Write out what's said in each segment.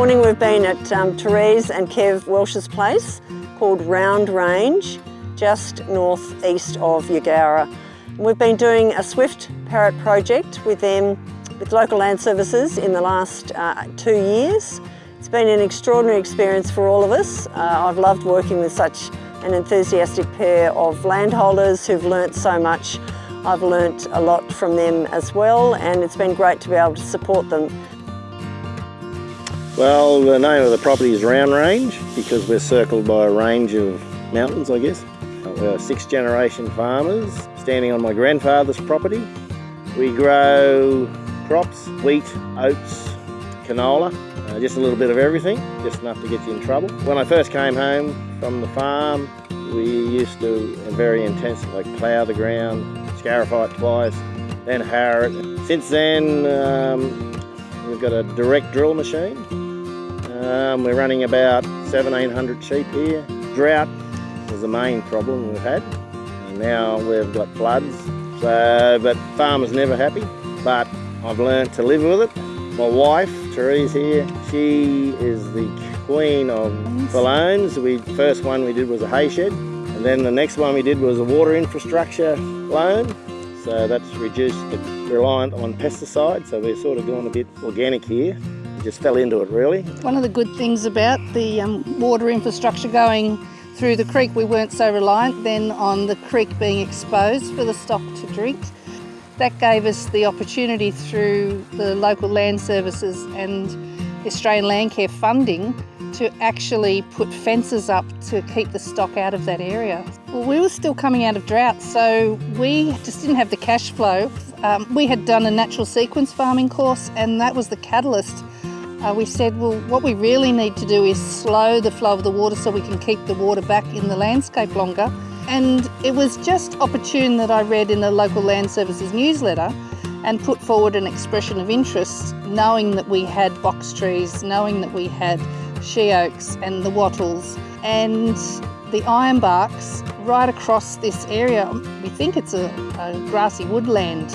morning we've been at um, Therese and Kev Welsh's place called Round Range, just northeast of Eugowra. We've been doing a Swift Parrot project with them, with local land services in the last uh, two years. It's been an extraordinary experience for all of us. Uh, I've loved working with such an enthusiastic pair of landholders who've learnt so much. I've learnt a lot from them as well and it's been great to be able to support them. Well, the name of the property is Round Range because we're circled by a range of mountains, I guess. We're six generation farmers standing on my grandfather's property. We grow crops, wheat, oats, canola, uh, just a little bit of everything, just enough to get you in trouble. When I first came home from the farm, we used to very intense, like plough the ground, scarify it twice, then harrow it. Since then, um, we've got a direct drill machine um, we're running about 1700 sheep here. Drought was the main problem we've had. And now we've got floods. So, but farmers never happy. But I've learned to live with it. My wife, Therese here, she is the queen of balloons. We first one we did was a hay shed. And then the next one we did was a water infrastructure loan. So that's reduced the reliant on pesticides. So we're sort of going a bit organic here just fell into it really. One of the good things about the um, water infrastructure going through the creek, we weren't so reliant then on the creek being exposed for the stock to drink. That gave us the opportunity through the local land services and Australian Landcare funding to actually put fences up to keep the stock out of that area. Well, we were still coming out of drought, so we just didn't have the cash flow. Um, we had done a natural sequence farming course, and that was the catalyst uh, we said, well, what we really need to do is slow the flow of the water so we can keep the water back in the landscape longer. And it was just opportune that I read in the local land services newsletter and put forward an expression of interest, knowing that we had box trees, knowing that we had she oaks and the wattles and the ironbarks right across this area. We think it's a, a grassy woodland.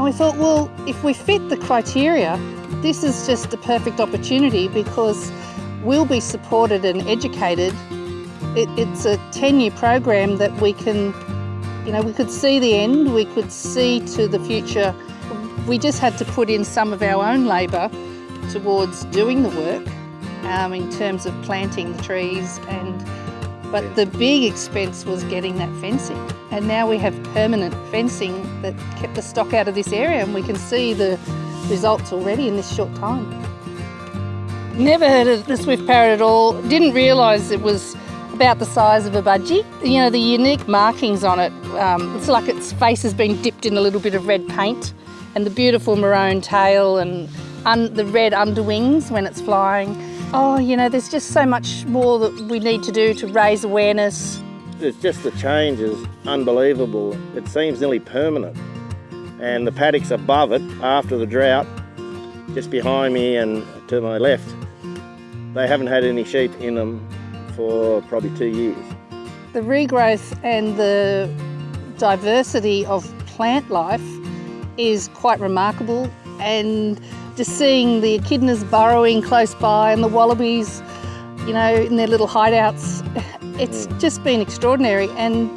And we thought, well, if we fit the criteria, this is just the perfect opportunity because we'll be supported and educated. It, it's a 10-year program that we can, you know, we could see the end, we could see to the future. We just had to put in some of our own labour towards doing the work um, in terms of planting the trees and but the big expense was getting that fencing. And now we have permanent fencing that kept the stock out of this area and we can see the results already in this short time. Never heard of the swift parrot at all. Didn't realise it was about the size of a budgie. You know, the unique markings on it, um, it's like its face has been dipped in a little bit of red paint and the beautiful maroon tail and the red underwings when it's flying. Oh, you know, there's just so much more that we need to do to raise awareness. It's just the change is unbelievable. It seems nearly permanent and the paddocks above it after the drought just behind me and to my left they haven't had any sheep in them for probably two years. The regrowth and the diversity of plant life is quite remarkable and just seeing the echidnas burrowing close by and the wallabies you know in their little hideouts it's mm. just been extraordinary and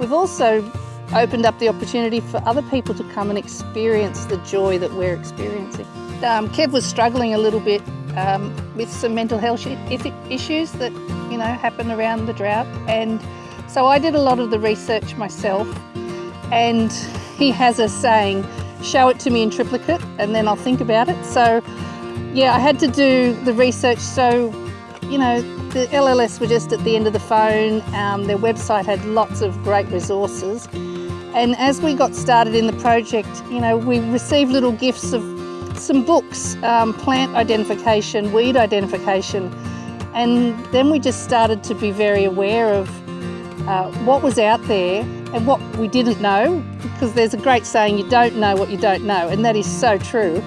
we've also opened up the opportunity for other people to come and experience the joy that we're experiencing. Um, Kev was struggling a little bit um, with some mental health issues that you know happen around the drought and so I did a lot of the research myself and he has a saying show it to me in triplicate and then I'll think about it. So yeah I had to do the research. So you know the LLS were just at the end of the phone. Um, their website had lots of great resources. And as we got started in the project, you know, we received little gifts of some books, um, plant identification, weed identification, and then we just started to be very aware of uh, what was out there and what we didn't know, because there's a great saying, you don't know what you don't know, and that is so true.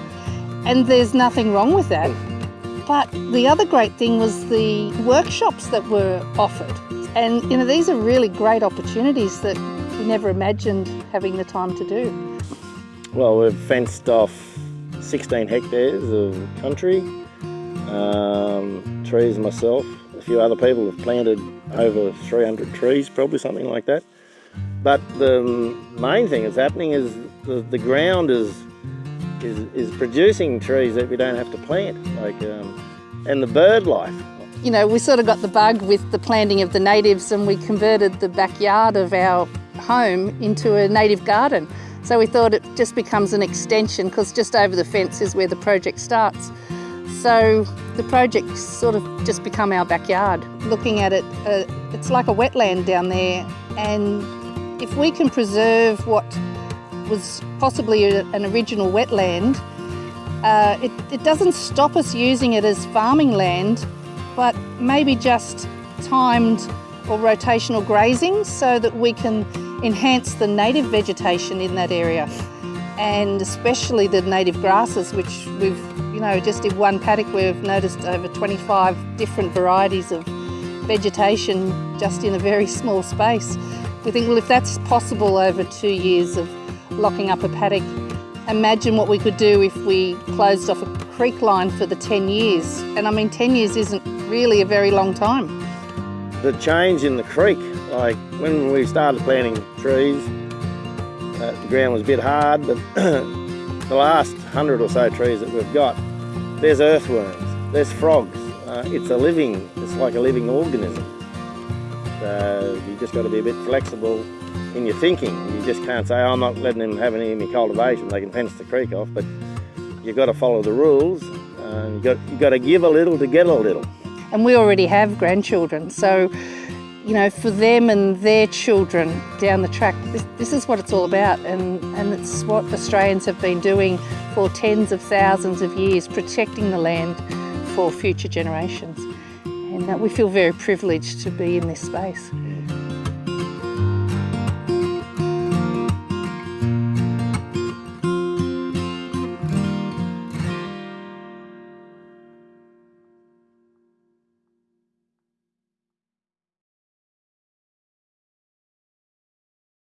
And there's nothing wrong with that. But the other great thing was the workshops that were offered. And you know, these are really great opportunities that we never imagined having the time to do. Well, we've fenced off 16 hectares of country. Um, trees myself, a few other people have planted over 300 trees, probably something like that. But the main thing that's happening is the, the ground is, is, is producing trees that we don't have to plant, like, um, and the bird life. You know, we sort of got the bug with the planting of the natives and we converted the backyard of our home into a native garden. So we thought it just becomes an extension because just over the fence is where the project starts. So the project sort of just become our backyard. Looking at it, uh, it's like a wetland down there and if we can preserve what was possibly a, an original wetland, uh, it, it doesn't stop us using it as farming land, but maybe just timed or rotational grazing so that we can enhance the native vegetation in that area and especially the native grasses which we've you know just in one paddock we've noticed over 25 different varieties of vegetation just in a very small space. We think well if that's possible over two years of locking up a paddock imagine what we could do if we closed off a creek line for the 10 years and I mean 10 years isn't really a very long time. The change in the creek, like when we started planting trees, uh, the ground was a bit hard, but the last hundred or so trees that we've got, there's earthworms, there's frogs. Uh, it's a living, it's like a living organism. So you just got to be a bit flexible in your thinking. You just can't say, oh, I'm not letting them have any of my cultivation, they can fence the creek off, but you've got to follow the rules. Uh, you've, got, you've got to give a little to get a little. And we already have grandchildren, so you know, for them and their children down the track, this, this, is what it's all about, and, and it's what Australians have been doing for tens of thousands of years, protecting the land for future generations. And uh, we feel very privileged to be in this space.